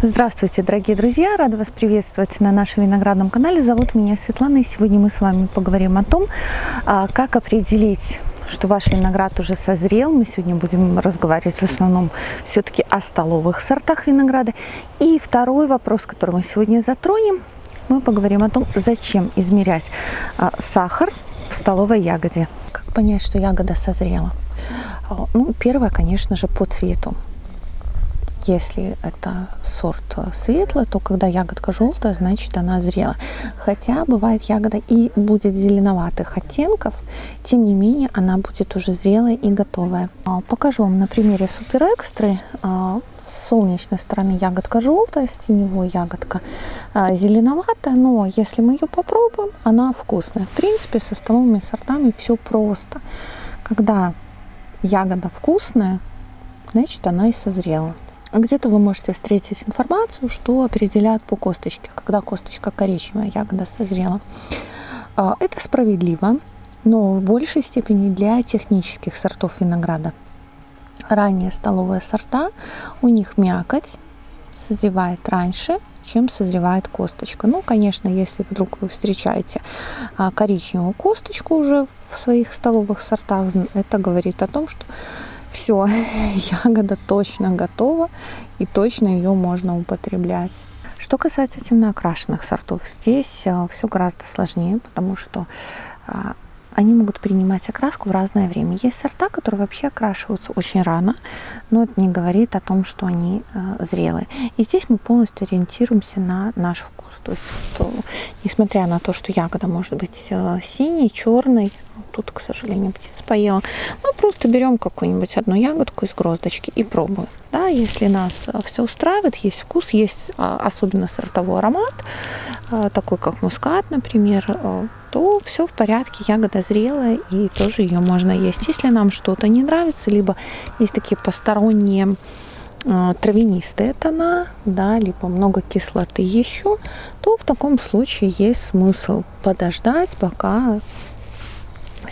Здравствуйте, дорогие друзья! Рада вас приветствовать на нашем виноградном канале. Зовут меня Светлана, и сегодня мы с вами поговорим о том, а, как определить, что ваш виноград уже созрел. Мы сегодня будем разговаривать в основном все-таки о столовых сортах винограда. И второй вопрос, который мы сегодня затронем, мы поговорим о том, зачем измерять а, сахар в столовой ягоде. Как понять, что ягода созрела? А, ну, первое, конечно же, по цвету. Если это сорт светлый, то когда ягодка желтая, значит она зрела. Хотя бывает ягода и будет зеленоватых оттенков, тем не менее она будет уже зрелая и готовая. А, покажу вам на примере супер экстры. А, с солнечной стороны ягодка желтая, с теневой ягодка а, зеленоватая, но если мы ее попробуем, она вкусная. В принципе, со столовыми сортами все просто. Когда ягода вкусная, значит она и созрела. Где-то вы можете встретить информацию, что определяют по косточке, когда косточка коричневая, ягода созрела. А, это справедливо, но в большей степени для технических сортов винограда. Ранние столовые сорта, у них мякоть созревает раньше, чем созревает косточка. Ну, конечно, если вдруг вы встречаете а, коричневую косточку уже в своих столовых сортах, это говорит о том, что все, ягода точно готова и точно ее можно употреблять. Что касается темноокрашенных сортов, здесь а, все гораздо сложнее, потому что а, они могут принимать окраску в разное время. Есть сорта, которые вообще окрашиваются очень рано, но это не говорит о том, что они э, зрелые. И здесь мы полностью ориентируемся на наш вкус. То есть, вот, несмотря на то, что ягода может быть э, синей, черной, тут, к сожалению, птица поела. Мы просто берем какую-нибудь одну ягодку из гроздочки и пробуем. Если нас а, все устраивает, есть вкус, есть а, особенно сортовой аромат, а, такой как мускат, например, то все в порядке, ягода зрелая и тоже ее можно есть. Если нам что-то не нравится, либо есть такие посторонние травянистые тона, да, либо много кислоты еще, то в таком случае есть смысл подождать, пока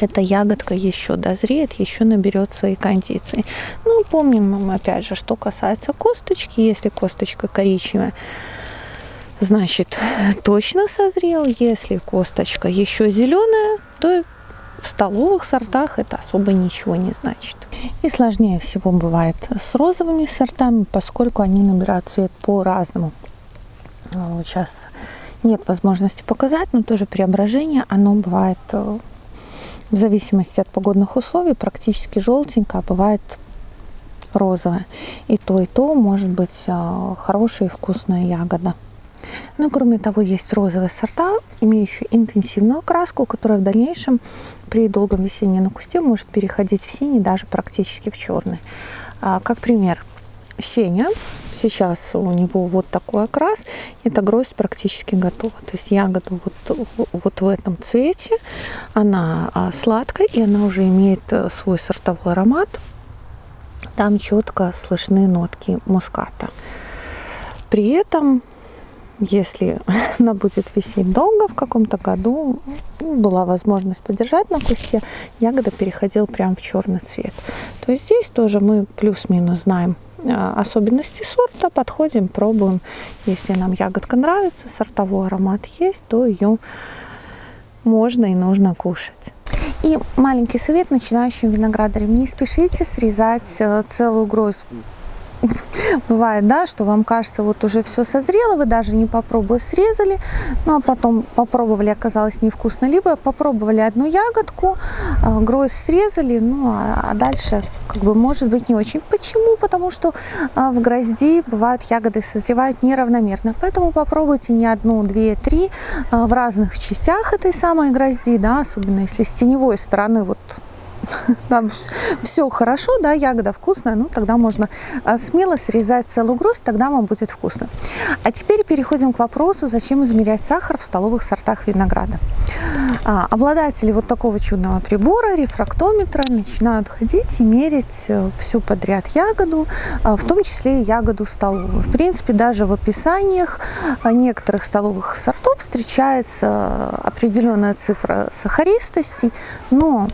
эта ягодка еще дозреет, еще наберет свои кондиции. Ну, помним, опять же, что касается косточки, если косточка коричневая, значит, точно созрел. Если косточка еще зеленая, то в столовых сортах это особо ничего не значит. И сложнее всего бывает с розовыми сортами, поскольку они набирают цвет по-разному. Сейчас нет возможности показать, но тоже преображение, оно бывает э, в зависимости от погодных условий практически желтенькая, а бывает розовая. И то, и то может быть а, хорошая и вкусная ягода. Ну, кроме того, есть розовые сорта, имеющие интенсивную окраску, которая в дальнейшем при долгом весеннем на кусте может переходить в синий, даже практически в черный. А, как пример, Сеня. Сейчас у него вот такой окрас. Эта гроздь практически готова. То есть ягода вот, вот в этом цвете. Она а, сладкая и она уже имеет э, свой сортовой аромат. Там четко слышны нотки муската. При этом, если она будет висеть долго в каком-то году, была возможность подержать на кусте, ягода переходила прямо в черный цвет. То есть здесь тоже мы плюс-минус знаем особенности сорта, подходим, пробуем. Если нам ягодка нравится, сортовой аромат есть, то ее можно и нужно кушать. И маленький совет начинающим виноградарям. Не спешите срезать э, целую гроздь бывает, да, что вам кажется, вот уже все созрело, вы даже не попробуя срезали, ну а потом попробовали, оказалось невкусно, либо попробовали одну ягодку, а, гроздь срезали, ну а, а дальше как бы может быть не очень. Почему? Потому что а, в грозди бывают ягоды созревают неравномерно, поэтому попробуйте не одну, две, три в разных частях этой самой грозди, да, особенно если с теневой стороны вот там все хорошо, да, ягода вкусная, ну тогда можно а, смело срезать целую гроздь, тогда вам будет вкусно. А теперь переходим к вопросу, зачем измерять сахар в столовых сортах винограда. А, обладатели вот такого чудного прибора, рефрактометра, начинают ходить и мерить э, всю подряд ягоду, а, в том числе и ягоду столовую. В принципе, даже в описаниях некоторых столовых сортов встречается определенная цифра сахаристости, но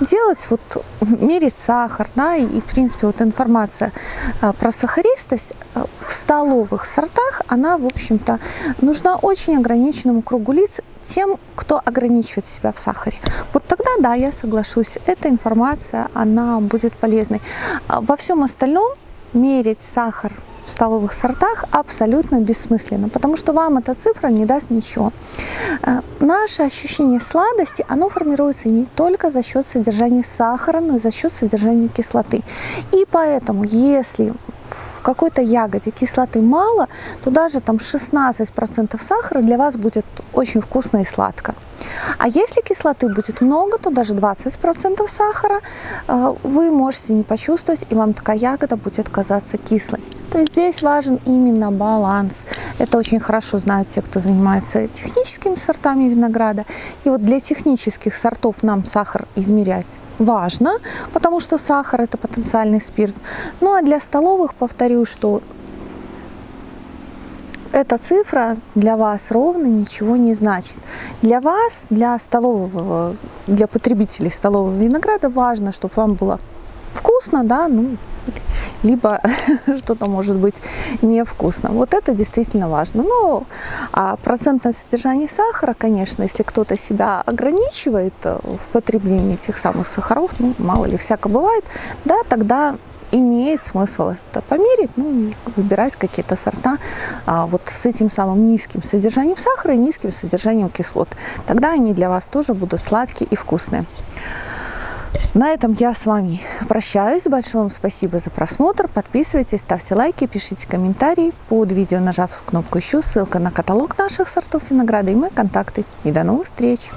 делать, вот мерить сахар, да, и, в принципе, вот информация а, про сахаристость а, в столовых сортах она, в общем-то, нужна очень ограниченному кругу лиц, тем, кто ограничивает себя в сахаре. Вот тогда, да, я соглашусь, эта информация, она будет полезной. А во всем остальном мерить сахар в столовых сортах абсолютно бессмысленно, потому что вам эта цифра не даст ничего. Э, наше ощущение сладости, оно формируется не только за счет содержания сахара, но и за счет содержания кислоты. И поэтому, если в какой-то ягоде кислоты мало, то даже там 16% сахара для вас будет очень вкусно и сладко. А если кислоты будет много, то даже 20% сахара э, вы можете не почувствовать, и вам такая ягода будет казаться кислой. То здесь важен именно баланс. Это очень хорошо знают те, кто занимается техническими сортами винограда. И вот для технических сортов нам сахар измерять важно, потому что сахар это потенциальный спирт. Ну а для столовых повторю, что эта цифра для вас ровно ничего не значит. Для вас, для столового, для потребителей столового винограда важно, чтобы вам было вкусно, да, ну, либо что-то может быть невкусно. Вот это действительно важно. Но а процентное содержание сахара, конечно, если кто-то себя ограничивает э, в потреблении этих самых сахаров, ну, мало ли, всяко бывает, да, тогда имеет смысл это померить, ну, выбирать какие-то сорта а, вот с этим самым низким содержанием сахара и низким содержанием кислот. Тогда они для вас тоже будут сладкие и вкусные. На этом я с вами прощаюсь. Большое вам спасибо за просмотр. Подписывайтесь, ставьте лайки, пишите комментарии. Под видео нажав кнопку «Еще» ссылка на каталог наших сортов винограда и мои контакты. И до новых встреч!